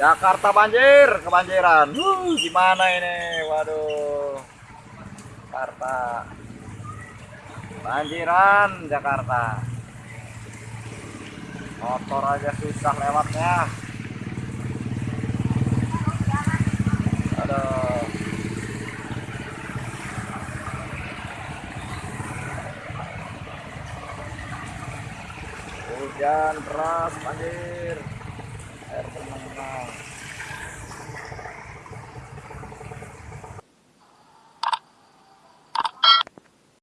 Jakarta banjir, kebanjiran. Uh, gimana ini? Waduh. Jakarta. Banjiran Jakarta. Motor aja susah lewatnya. Aduh. Hujan deras banjir. Air termenang.